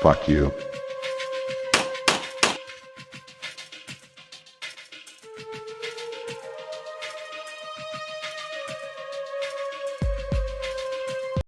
Fuck you.